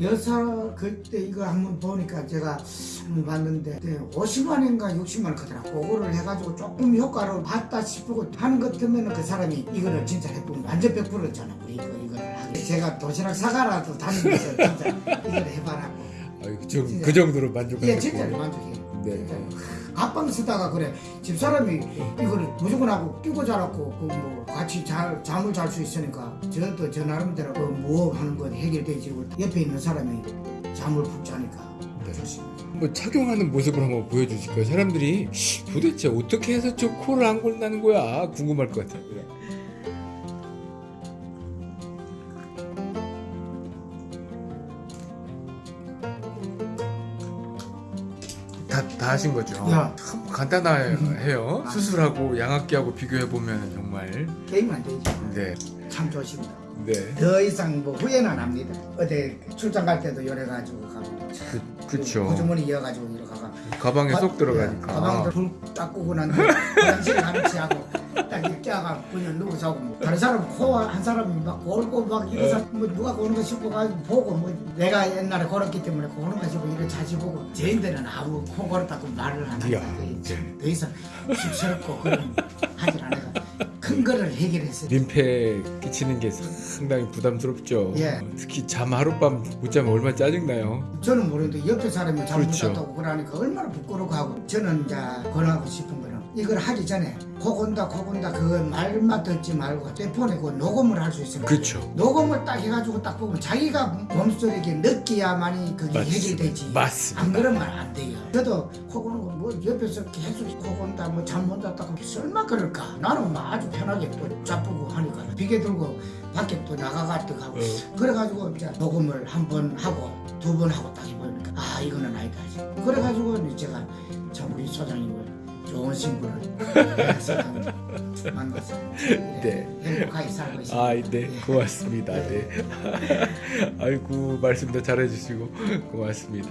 여사 그때 이거 한번 보니까 제가 한번 봤는데 50만 원인가 60만 원 크더라고 그거를 해가지고 조금 효과를 봤다 싶고 하는 것 같으면 그 사람이 이거를 진짜 해보면 완전 100%잖아. 우리 이거 이거를 하게 제가 도시락 사가라도 다니면서 진짜 이걸 해봐라고. 아유, 그, 정. 그 정도로 만족하고 예 진짜 만족해요. 네. 진짜. 앞방 쓰다가 그래 집사람이 이거를 무조건 하고 끼고 자랐고 그 뭐 같이 잘 잠을 잘 수 있으니까 저도 저 나름대로 그뭐 하는 건 해결되지 옆에 있는 사람이 잠을 푹 자니까 네. 좋습니다. 한번 착용하는 모습을 한번 보여주실까요? 사람들이 도대체 어떻게 해서 저 코를 안 골다는 거야 궁금할 것 같아요. 다, 다 하신 거죠? 야. 참 간단해요. 음. 수술하고 양압기하고 비교해 보면 정말 게임 안 되죠. 네, 참 좋습니다. 네, 더 이상 뭐 후회는 안 합니다. 어디 출장 갈 때도 열해 가지고 가고 그, 그쵸. 호주머니 이어 가지고 이렇게 가가 가방에 쏙 예, 들어가니까. 가방도 불딱 끄고 난 뒤에 화장실 가면치 하고 딱 하가 그냥 누워서 하고 뭐 다른 사람 코한 사람이 막 골고 막 이래서 뭐 누가 고는 거 싶고 가지고 보고 뭐 내가 옛날에 걸었기 때문에 고는 거 싶고 이래 자주 보고 저희들은 아무 코 걸었다고 말을 안 하니까 네. 더 이상 쑥스럽고 그런 하질 않아가 큰 거를 해결했어요. 민폐 끼치는 게 상당히 부담스럽죠. 예. 특히 잠 하룻밤 못 자면 얼마나 짜증나요. 저는 모르는데 옆에 사람이 잘못 그렇죠. 잤다고 그러니까 얼마나 부끄럽고 하고 저는 이제 권하고 싶은 거는 이걸 하기 전에 코 건다 코 건다 그거 말만 듣지 말고 그 녹음을 할 수 있어요. 그렇죠. 녹음을 딱 해가지고 딱 보면 자기가 몸속에 이렇게 느껴야만이 그게. 해결되지. 맞습니다. 안 그러면 안 돼요. 저도 코 고는 거뭐 옆에서 계속 코 건다 뭐 잠 못 잤다고 설마 그럴까? 나는 뭐 아주 편하게 또 자쁘고 하니까 비계 들고 밖에 또 나가가지고 하고. 어, 그래가지고 이제 녹음을 한 번 하고 두 번 하고 딱 해보니까 아 이거는 아니다. 그래가지고 제가 신부를 세상에 만나서 네. 행복하게 살고 있습니다 아, 네, 고맙습니다. 네. 아이고 말씀도 잘해주시고 고맙습니다.